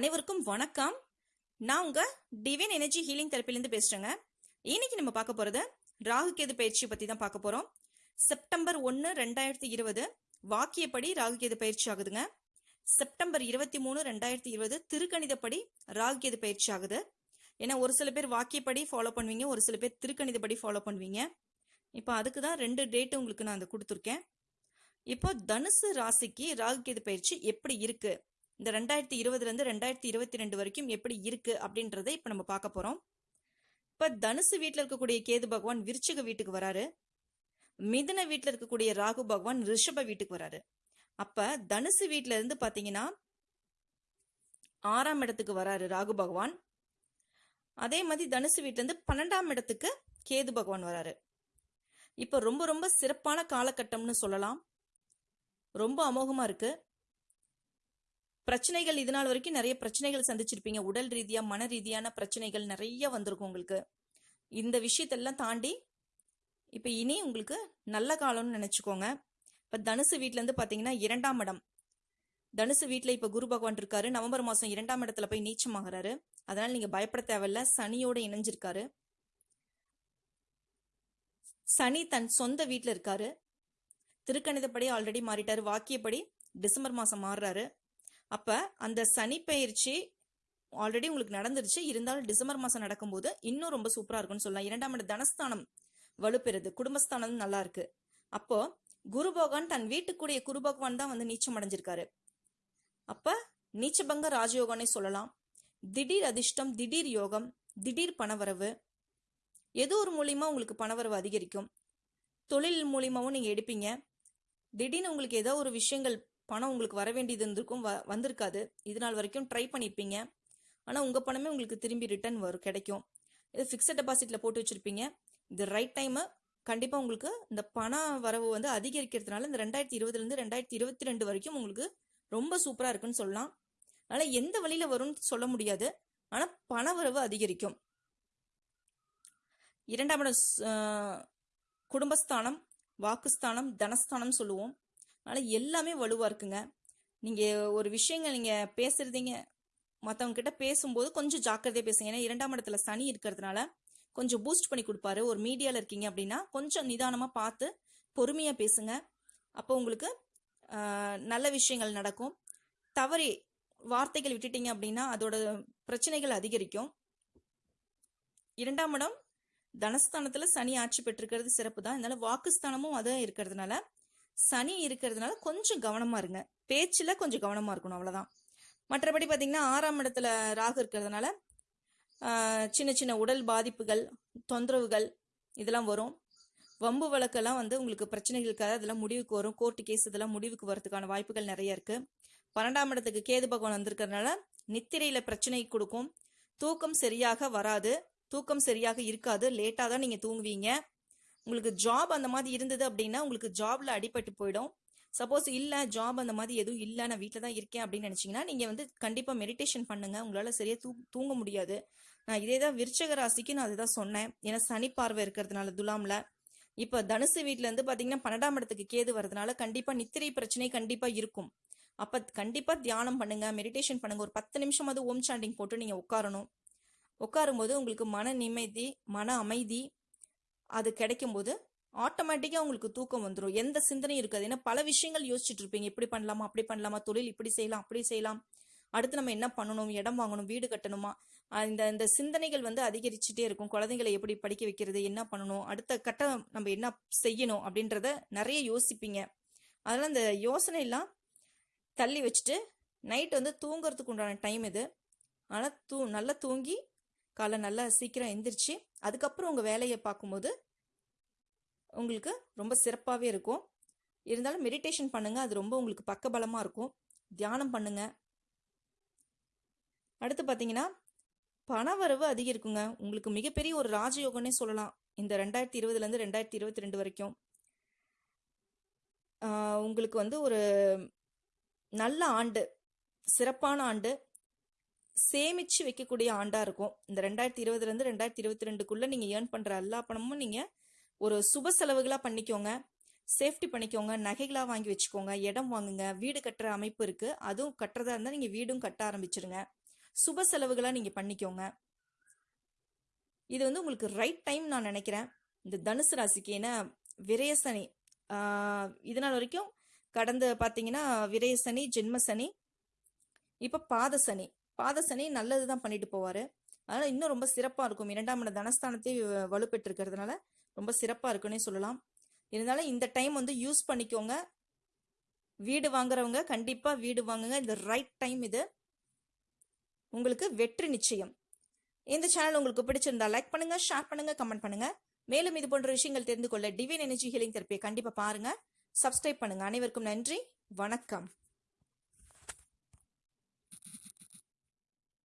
அனைவருக்கும் வணக்கம். நான் உங்க டிவைன் எனர்ஜி ஹீலிங் தெரப்பிலேருந்து பேசுறேங்க. இன்னைக்கு நம்ம பார்க்க போறது ராகு கேது பயிற்சி பத்தி தான் பார்க்க போறோம். செப்டம்பர் ஒன்று ரெண்டாயிரத்தி இருபது வாக்கியப்படி ராகு கேது பயிற்சி ஆகுதுங்க. செப்டம்பர் இருபத்தி மூணு ரெண்டாயிரத்தி இருபது திருக்கணிதப்படி ராகு கேது பயிற்சி ஆகுது. ஏன்னா ஒரு சில பேர் வாக்கியப்படி ஃபாலோ பண்ணுவீங்க ஒரு சில பேர் திருக்கணிதப்படி ஃபாலோ பண்ணுவீங்க. இப்போ அதுக்கு தான் ரெண்டு டேட்டு உங்களுக்கு நான் அந்த கொடுத்துருக்கேன். இப்போ தனுசு ராசிக்கு ராகு கேது பயிற்சி எப்படி இருக்குது இந்த ரெண்டாயிரத்தி இருபதுலேருந்து ரெண்டாயிரத்தி இருபத்தி ரெண்டு வரைக்கும் எப்படி இருக்கு அப்படின்றத இப்போ நம்ம பார்க்க போகிறோம் இப்போ தனுசு வீட்டில் இருக்கக்கூடிய கேது பகவான் விருச்சிக வீட்டுக்கு வராரு. மிதுன வீட்டில் இருக்கக்கூடிய ராகு பகவான் ரிஷப வீட்டுக்கு வராரு. அப்போ தனுசு வீட்டில இருந்து பார்த்தீங்கன்னா ஆறாம் இடத்துக்கு வராரு ராகு பகவான். அதே மாதிரி தனுசு வீட்டிலேருந்து பன்னெண்டாம் இடத்துக்கு கேது பகவான் வராரு. இப்போ ரொம்ப ரொம்ப சிறப்பான காலகட்டம்னு சொல்லலாம். ரொம்ப அமோகமாக இருக்குது பிரச்சனைகள் இது நாள் வரைக்கும் நிறைய பிரச்சனைகள் சந்திச்சிருப்பீங்க. உடல் ரீதியா மன ரீதியான பிரச்சனைகள் நிறைய வந்திருக்கும் உங்களுக்கு. இந்த விஷயத்தெல்லாம் தாண்டி இப்போ இனி உங்களுக்கு நல்ல காலம்னு நினைச்சுக்கோங்க. இப்போ தனுசு வீட்டிலேருந்து இருந்து பாத்தீங்கன்னா இரண்டாம் இடம். தனுசு வீட்டில் இப்ப குரு பகவான் இருக்காரு. நவம்பர் மாசம் இரண்டாம் இடத்துல போய் நீச்சமாகறாரு. அதனால நீங்க பயப்பட தேவையில்ல. சனியோட இணைஞ்சிருக்காரு. சனி தன் சொந்த வீட்டில் இருக்காரு. திருக்கணிதப்படி ஆல்ரெடி மாறிட்டாரு. வாக்கியப்படி டிசம்பர் மாசம் மாறுறாரு. அப்ப அந்த சனி பயிற்சி ஆல்ரெடி உங்களுக்கு நடந்துருச்சு. இருந்தாலும் டிசம்பர் மாசம் நடக்கும்போது இன்னும் ரொம்ப சூப்பரா இருக்கும்னு சொல்லலாம். இரண்டாம் இடம் தனஸ்தானம் வலுப்பெறுது. குடும்பஸ்தானம் நல்லா இருக்கு. அப்போ குரு பகவான் தன் வீட்டுக்குடைய குரு பகவான் தான் வந்து நீச்சம் அடைஞ்சிருக்காரு. அப்ப நீச்சபங்க ராஜயோகம்னே சொல்லலாம். திடீர் அதிர்ஷ்டம் திடீர் யோகம் திடீர் பணவரவு. ஏதோ ஒரு மூலியமா உங்களுக்கு பணவரவு அதிகரிக்கும்? தொழில் மூலியமாவும் நீங்க எடுப்பீங்க. திடீர்னு உங்களுக்கு ஏதோ ஒரு விஷயங்கள் பணம் உங்களுக்கு வர வேண்டியது இருந்திருக்கும் வ- வந்திருக்காது. இது நாள் வரைக்கும் ட்ரை பண்ணியிருப்பீங்க ஆனால் உங்கள் பணமே உங்களுக்கு திரும்பி ரிட்டர்ன் வரும் கிடைக்கும். இது ஃபிக்ஸட் டெபாசிட்டில் போட்டு வச்சுருப்பீங்க. இது ரைட் டைமு கண்டிப்பாக உங்களுக்கு இந்த பண வரவு வந்து அதிகரிக்கிறதுனால இந்த ரெண்டாயிரத்தி இருபதுலேருந்து ரெண்டாயிரத்தி இருபத்தி ரெண்டு வரைக்கும் உங்களுக்கு ரொம்ப சூப்பராக இருக்குன்னு சொல்லலாம். அதனால் எந்த வழியில் வரும்னு சொல்ல முடியாது. ஆனால் பண வரவு அதிகரிக்கும். இரண்டாம் இடம் குடும்பஸ்தானம் வாக்குஸ்தானம் தனஸ்தானம் சொல்லுவோம். அதனால் எல்லாமே வலுவாக இருக்குங்க. நீங்கள் ஒரு விஷயங்கள் நீங்கள் பேசுகிறதீங்க மற்றவங்கக்கிட்ட பேசும்போது கொஞ்சம் ஜாக்கிரதையாக பேசுங்க. ஏன்னா இரண்டாம் இடத்துல சனி இருக்கிறதுனால கொஞ்சம் பூஸ்ட் பண்ணி கொடுப்பாரு. ஒரு மீடியாவில் இருக்கீங்க அப்படின்னா கொஞ்சம் நிதானமாக பார்த்து பொறுமையாக பேசுங்க. அப்போ உங்களுக்கு நல்ல விஷயங்கள் நடக்கும். தவறி வார்த்தைகள் விட்டுட்டீங்க அப்படின்னா அதோட பிரச்சனைகள் அதிகரிக்கும். இரண்டாம் இடம் தனஸ்தானத்தில் சனி ஆட்சி பெற்றிருக்கிறது சிறப்பு தான் அதனால வாக்குஸ்தானமும் அதுவும் இருக்கிறதுனால சனி இருக்கிறதுனால கொஞ்சம் கவனமா இருங்க. பேச்சுல கொஞ்சம் கவனமா இருக்கணும் அவ்வளவுதான். மற்றபடி பாத்தீங்கன்னா ஆறாம் இடத்துல ராகு இருக்கிறதுனால சின்ன சின்ன உடல் பாதிப்புகள் தொந்தரவுகள் இதெல்லாம் வரும். வம்பு வழக்கெல்லாம் வந்து உங்களுக்கு பிரச்சனைகள் இருக்காது. அதெல்லாம் முடிவுக்கு வரும். கோர்ட்டு கேஸ் இதெல்லாம் முடிவுக்கு வரதுக்கான வாய்ப்புகள் நிறைய இருக்கு. பன்னெண்டாம் இடத்துக்கு கேது பகவான் வந்திருக்கிறதுனால நித்திரையில பிரச்சனை கொடுக்கும். தூக்கம் சரியாக வராது. தூக்கம் சரியாக இருக்காது. லேட்டாக தான் நீங்கள் தூங்குவீங்க. உங்களுக்கு ஜாப் அந்த மாதிரி இருந்தது அப்படின்னா உங்களுக்கு ஜாப்ல அடிபட்டு போயிடும். சப்போஸ் இல்லை ஜாப் அந்த மாதிரி எதுவும் இல்லை நான் வீட்டில் தான் இருக்கேன் அப்படின்னு நினச்சிங்கன்னா நீங்கள் வந்து கண்டிப்பாக மெடிடேஷன் பண்ணுங்க. உங்களால் சரியாக தூ தூங்க முடியாது. நான் இதே தான் விருச்சக ராசிக்கு நான் அதுதான் சொன்னேன். ஏன்னா சனி பார்வை இருக்கிறதுனால துலாமில். இப்போ தனுசு வீட்டில் இருந்து பார்த்தீங்கன்னா பன்னெண்டாம் இடத்துக்கு கேது வரதுனால கண்டிப்பாக நித்திரை பிரச்சனை கண்டிப்பாக இருக்கும். அப்போ கண்டிப்பாக தியானம் பண்ணுங்கள் மெடிடேஷன் பண்ணுங்கள் ஒரு பத்து நிமிஷம் அது ஓம் சாண்டிங் போட்டு நீங்கள் உட்காரணும். உட்காரும்போது உங்களுக்கு மன நிம்மதி மன அமைதி அது கிடைக்கும்போது ஆட்டோமேட்டிக்காக உங்களுக்கு தூக்கம் வந்துடும் எந்த சிந்தனையும் இருக்காது. ஏன்னா பல விஷயங்கள் யோசிச்சுட்டு இருப்பீங்க. இப்படி பண்ணலாமா? அப்படி பண்ணலாமா? தொழில் இப்படி செய்யலாம் அப்படி செய்யலாம். அடுத்து நம்ம என்ன பண்ணணும்? இடம் வாங்கணும்? வீடு கட்டணுமா? இந்த இந்த சிந்தனைகள் வந்து அதிகரிச்சுட்டே இருக்கும். குழந்தைங்களை எப்படி படிக்க வைக்கிறது? என்ன பண்ணணும்? அடுத்த கட்டம் நம்ம என்ன செய்யணும்? அப்படின்றத நிறைய யோசிப்பீங்க. அதெல்லாம் இந்த யோசனை எல்லாம் தள்ளி வச்சுட்டு நைட் வந்து தூங்குறதுக்கு உண்டான டைம் இது. ஆனால் தூ நல்லா தூங்கி காலை நல்லா சீக்கிரம் எந்திரிச்சு அதுக்கப்புறம் உங்கள் வேலையை பார்க்கும்போது உங்களுக்கு ரொம்ப சிறப்பாகவே இருக்கும். இருந்தாலும் மெடிடேஷன் பண்ணுங்கள் அது ரொம்ப உங்களுக்கு பக்கபலமாக இருக்கும். தியானம் பண்ணுங்க. அடுத்து பார்த்தீங்கன்னா பணவரவு அதிகரிக்குங்க. உங்களுக்கு மிகப்பெரிய ஒரு ராஜயோகம்னே சொல்லலாம். இந்த ரெண்டாயிரத்தி இருபதுலேருந்து ரெண்டாயிரத்தி இருபத்தி ரெண்டு வரைக்கும். உங்களுக்கு வந்து ஒரு நல்ல ஆண்டு சிறப்பான ஆண்டு சேமிச்சு வைக்கக்கூடிய ஆண்டாக இருக்கும். இந்த ரெண்டாயிரத்தி இருபதுலேருந்து ரெண்டாயிரத்தி இருபத்தி ரெண்டுக்குள்ளே நீங்கள் ஏர்ன் பண்ணுற எல்லா பணமும் நீங்கள் ஒரு சுப செலவுகளாக பண்ணிக்கோங்க. சேஃப்டி பண்ணிக்கோங்க. நகைகளாக வாங்கி வச்சுக்கோங்க. இடம் வாங்குங்க. வீடு கட்டுற அமைப்பு இருக்குது அதுவும் கட்டுறதா இருந்தால் நீங்கள் வீடும் கட்ட ஆரம்பிச்சிருங்க. சுப செலவுகளாக நீங்கள் பண்ணிக்கோங்க. இது வந்து உங்களுக்கு ரைட் டைம் நான் நினைக்கிறேன். இந்த தனுசு ராசிக்கு ஏன்னா விரயசனி இதனால் இது நாள் வரைக்கும் கடந்த பார்த்தீங்கன்னா விரயசனி ஜென்மசனி ஜென்ம சனி இப்போ பாதசனி பாதசனி நல்லது தான் பண்ணிட்டு போவார். அதனால் இன்னும் ரொம்ப சிறப்பாக இருக்கும். இரண்டாம் இட தனஸ்தானத்தை வ- வலுப்பெற்றிருக்கிறதுனால ரொம்ப சிறப்பாக இருக்குன்னே சொல்லலாம். இருந்தாலும் இந்த டைம் வந்து யூஸ் பண்ணிக்கோங்க. வீடு வாங்குறவங்க கண்டிப்பாக வீடு வாங்குங்க. இந்த ரைட் டைம் இது உங்களுக்கு வெற்றி நிச்சயம். இந்த சேனல் உங்களுக்கு பிடிச்சிருந்தா லைக் பண்ணுங்க ஷேர் பண்ணுங்க கமெண்ட் பண்ணுங்க. மேலும் இது போன்ற விஷயங்கள் தெரிந்து கொள்ள டிவைன் எனர்ஜி ஹீலிங் தெரப்பியை கண்டிப்பாக பாருங்க. சப்ஸ்கிரைப் பண்ணுங்க. அனைவருக்கும் நன்றி. வணக்கம்.